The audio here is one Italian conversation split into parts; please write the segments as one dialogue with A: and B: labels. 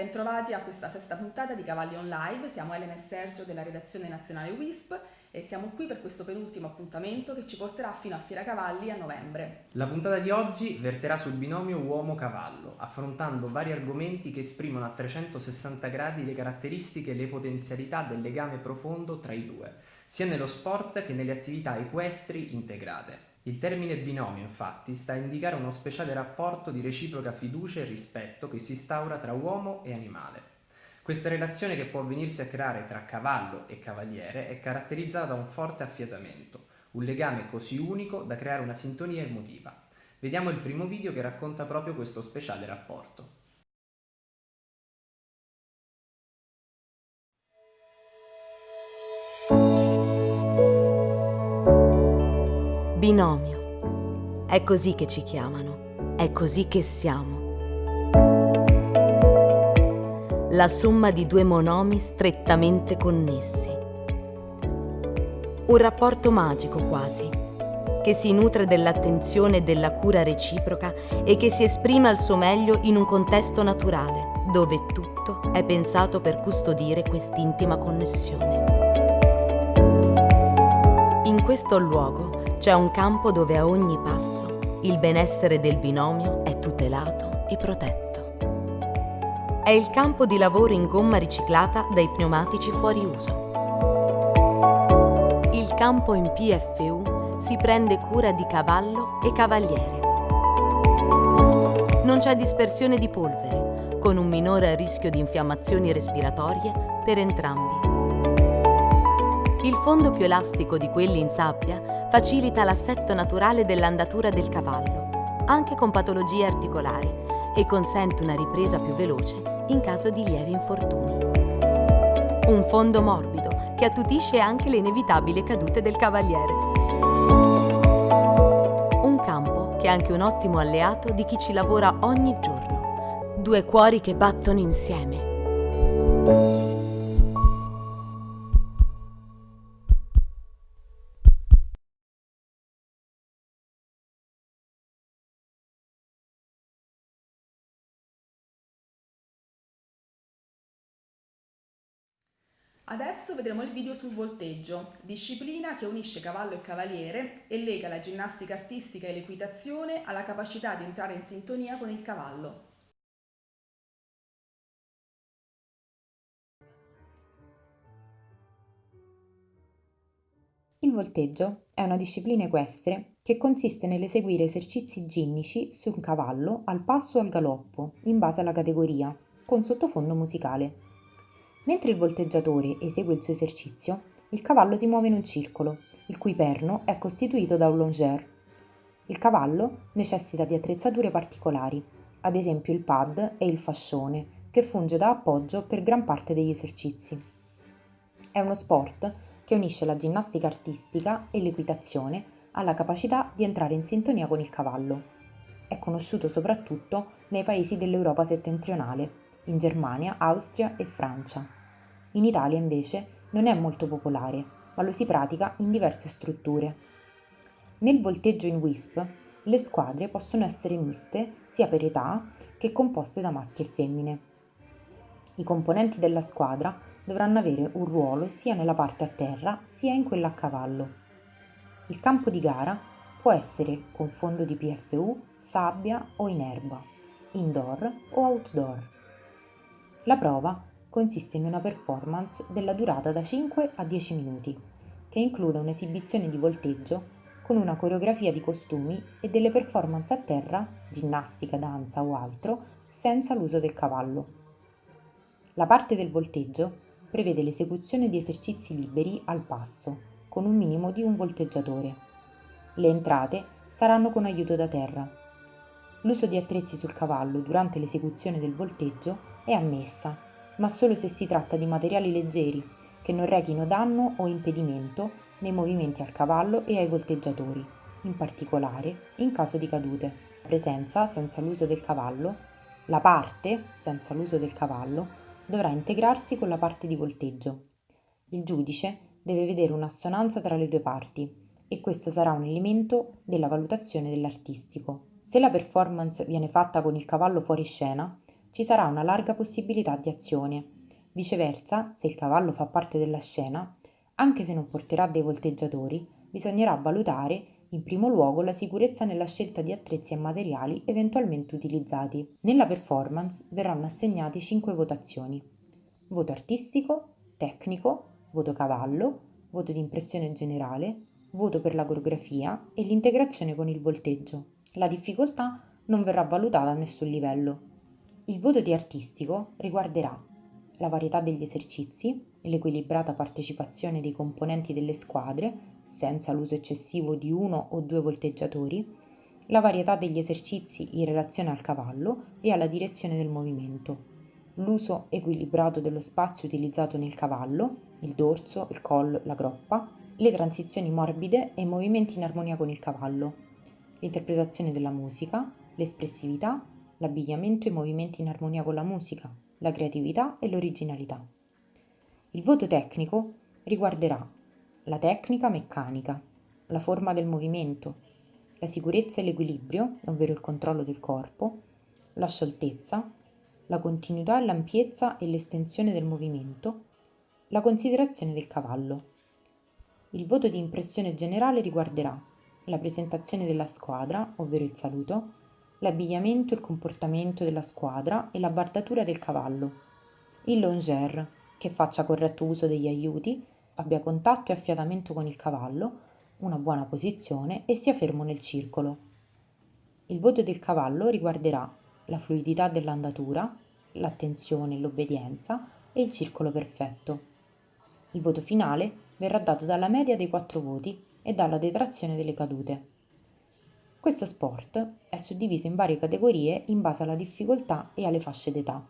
A: bentrovati a questa sesta puntata di Cavalli On Live. Siamo Elena e Sergio della redazione nazionale WISP e siamo qui per questo penultimo appuntamento che ci porterà fino a Fiera Cavalli a novembre.
B: La puntata di oggi verterà sul binomio uomo-cavallo, affrontando vari argomenti che esprimono a 360 gradi le caratteristiche e le potenzialità del legame profondo tra i due, sia nello sport che nelle attività equestri integrate. Il termine binomio, infatti, sta a indicare uno speciale rapporto di reciproca fiducia e rispetto che si instaura tra uomo e animale. Questa relazione che può venirsi a creare tra cavallo e cavaliere è caratterizzata da un forte affiatamento, un legame così unico da creare una sintonia emotiva. Vediamo il primo video che racconta proprio questo speciale rapporto.
C: Binomio. È così che ci chiamano, è così che siamo. La somma di due monomi strettamente connessi. Un rapporto magico quasi, che si nutre dell'attenzione e della cura reciproca e che si esprime al suo meglio in un contesto naturale, dove tutto è pensato per custodire quest'intima connessione. In questo luogo c'è un campo dove a ogni passo il benessere del binomio è tutelato e protetto. È il campo di lavoro in gomma riciclata dai pneumatici fuori uso. Il campo in PFU si prende cura di cavallo e cavaliere. Non c'è dispersione di polvere, con un minore rischio di infiammazioni respiratorie per entrambi. Il fondo più elastico di quelli in sabbia facilita l'assetto naturale dell'andatura del cavallo, anche con patologie articolari, e consente una ripresa più veloce in caso di lievi infortuni. Un fondo morbido che attutisce anche le inevitabili cadute del cavaliere. Un campo che è anche un ottimo alleato di chi ci lavora ogni giorno. Due cuori che battono insieme.
A: Adesso vedremo il video sul volteggio, disciplina che unisce cavallo e cavaliere e lega la ginnastica artistica e l'equitazione alla capacità di entrare in sintonia con il cavallo.
D: Il volteggio è una disciplina equestre che consiste nell'eseguire esercizi ginnici su un cavallo al passo o al galoppo, in base alla categoria, con sottofondo musicale. Mentre il volteggiatore esegue il suo esercizio, il cavallo si muove in un circolo, il cui perno è costituito da un longère. Il cavallo necessita di attrezzature particolari, ad esempio il pad e il fascione, che funge da appoggio per gran parte degli esercizi. È uno sport che unisce la ginnastica artistica e l'equitazione alla capacità di entrare in sintonia con il cavallo. È conosciuto soprattutto nei paesi dell'Europa settentrionale, in Germania, Austria e Francia. In Italia invece non è molto popolare, ma lo si pratica in diverse strutture. Nel volteggio in WISP le squadre possono essere miste sia per età che composte da maschi e femmine. I componenti della squadra dovranno avere un ruolo sia nella parte a terra sia in quella a cavallo. Il campo di gara può essere con fondo di PFU, sabbia o in erba, indoor o outdoor. La prova consiste in una performance della durata da 5 a 10 minuti, che include un'esibizione di volteggio con una coreografia di costumi e delle performance a terra, ginnastica, danza o altro, senza l'uso del cavallo. La parte del volteggio prevede l'esecuzione di esercizi liberi al passo, con un minimo di un volteggiatore. Le entrate saranno con aiuto da terra. L'uso di attrezzi sul cavallo durante l'esecuzione del volteggio è ammessa, ma solo se si tratta di materiali leggeri che non rechino danno o impedimento nei movimenti al cavallo e ai volteggiatori, in particolare in caso di cadute. La presenza senza l'uso del cavallo, la parte senza l'uso del cavallo, dovrà integrarsi con la parte di volteggio. Il giudice deve vedere un'assonanza tra le due parti e questo sarà un elemento della valutazione dell'artistico. Se la performance viene fatta con il cavallo fuori scena, ci sarà una larga possibilità di azione. Viceversa, se il cavallo fa parte della scena, anche se non porterà dei volteggiatori, bisognerà valutare in primo luogo la sicurezza nella scelta di attrezzi e materiali eventualmente utilizzati. Nella performance verranno assegnate 5 votazioni. Voto artistico, tecnico, voto cavallo, voto di impressione generale, voto per la coreografia e l'integrazione con il volteggio. La difficoltà non verrà valutata a nessun livello. Il voto di artistico riguarderà la varietà degli esercizi l'equilibrata partecipazione dei componenti delle squadre, senza l'uso eccessivo di uno o due volteggiatori, la varietà degli esercizi in relazione al cavallo e alla direzione del movimento, l'uso equilibrato dello spazio utilizzato nel cavallo, il dorso, il collo, la groppa, le transizioni morbide e i movimenti in armonia con il cavallo, l'interpretazione della musica, l'espressività, l'abbigliamento e i movimenti in armonia con la musica, la creatività e l'originalità. Il voto tecnico riguarderà la tecnica meccanica, la forma del movimento, la sicurezza e l'equilibrio, ovvero il controllo del corpo, la scioltezza, la continuità e l'ampiezza e l'estensione del movimento, la considerazione del cavallo. Il voto di impressione generale riguarderà la presentazione della squadra, ovvero il saluto, l'abbigliamento e il comportamento della squadra e la bardatura del cavallo. Il longer, che faccia corretto uso degli aiuti, abbia contatto e affiatamento con il cavallo, una buona posizione e sia fermo nel circolo. Il voto del cavallo riguarderà la fluidità dell'andatura, l'attenzione e l'obbedienza e il circolo perfetto. Il voto finale verrà dato dalla media dei quattro voti e dalla detrazione delle cadute. Questo sport è suddiviso in varie categorie in base alla difficoltà e alle fasce d'età.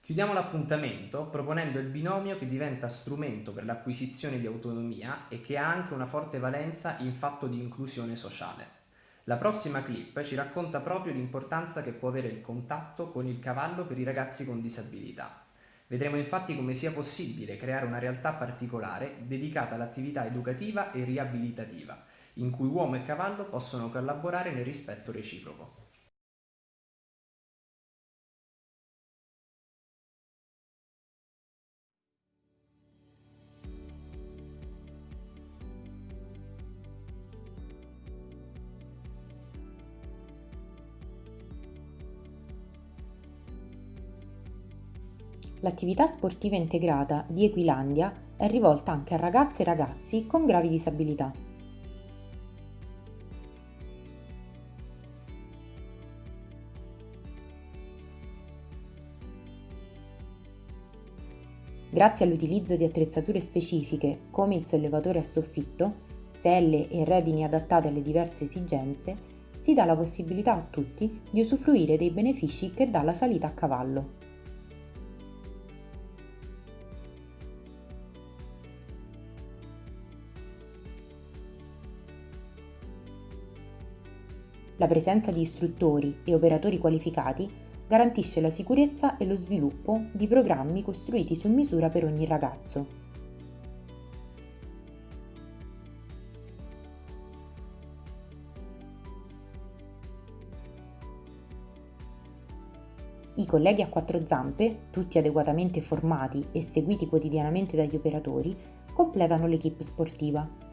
B: Chiudiamo l'appuntamento proponendo il binomio che diventa strumento per l'acquisizione di autonomia e che ha anche una forte valenza in fatto di inclusione sociale. La prossima clip ci racconta proprio l'importanza che può avere il contatto con il cavallo per i ragazzi con disabilità. Vedremo infatti come sia possibile creare una realtà particolare dedicata all'attività educativa e riabilitativa, in cui uomo e cavallo possono collaborare nel rispetto reciproco.
D: L'attività sportiva integrata di Equilandia è rivolta anche a ragazze e ragazzi con gravi disabilità. Grazie all'utilizzo di attrezzature specifiche come il sollevatore a soffitto, selle e redini adattate alle diverse esigenze, si dà la possibilità a tutti di usufruire dei benefici che dà la salita a cavallo. La presenza di istruttori e operatori qualificati garantisce la sicurezza e lo sviluppo di programmi costruiti su misura per ogni ragazzo. I colleghi a quattro zampe, tutti adeguatamente formati e seguiti quotidianamente dagli operatori, completano l'equipe sportiva.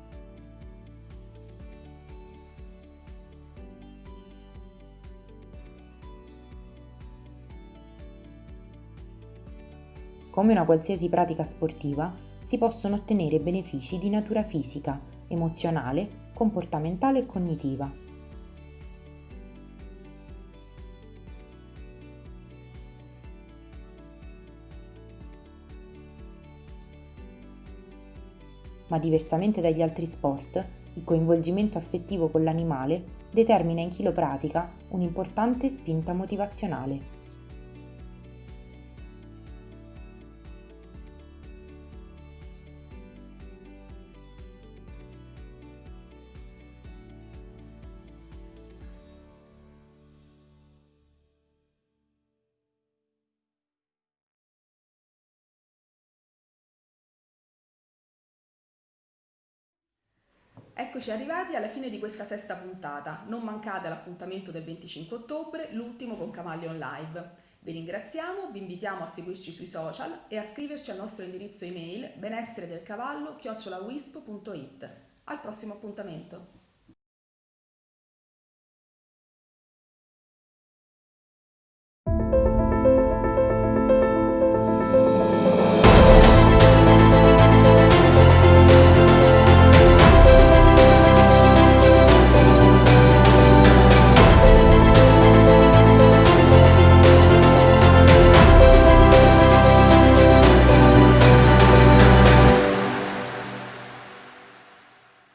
D: Come una qualsiasi pratica sportiva, si possono ottenere benefici di natura fisica, emozionale, comportamentale e cognitiva. Ma diversamente dagli altri sport, il coinvolgimento affettivo con l'animale determina in chi lo pratica un'importante spinta motivazionale.
A: Eccoci arrivati alla fine di questa sesta puntata. Non mancate l'appuntamento del 25 ottobre, l'ultimo con Cavalli Live. Vi ringraziamo, vi invitiamo a seguirci sui social e a scriverci al nostro indirizzo email benessere del cavallo chiocciolawisp.it. Al prossimo appuntamento!